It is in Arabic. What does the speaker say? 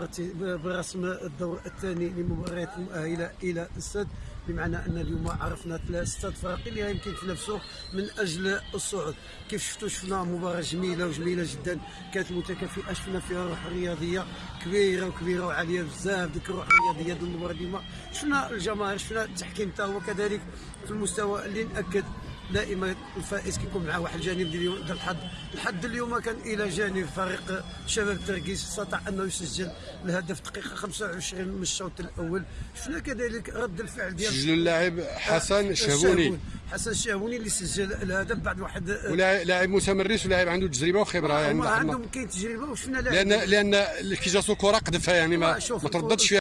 ارت- برسم الدور الثاني لمباريات المؤهلة إلى السد بمعنى أن اليوم عرفنا ثلاث فرق اللي يمكن تنافسوا من أجل الصعود. كيف شفتوا؟ شفنا مباراة جميلة وجميلة جدا. كانت متكافئة شفنا فيها روح رياضية كبيرة وكبيرة وعالية بزاف ديك الروح الرياضيه ديال المباراة اليوم شفنا الجماهير شفنا التحكيم حتى هو كذلك في المستوى اللي ناكد دائما الفائز كيكون مع واحد الجانب ديال ديال الحظ الحظ اليوم كان إلى جانب فريق شباب تركيز استطاع أنه يسجل الهدف دقيقة 25 من الشوط الأول شفنا كذلك رد الفعل ديال سجلوا اللاعب حسن شهبوني. حسن الشهبوني اللي سجل الهدف بعد واحد ولاعب لاعب متمرس ولاعب عنده تجربة وخبرة يعني عندهم كاين تجربة وشفنا لأن لأن كي جاتو الكره قذفها يعني ما, ما ترددش فيها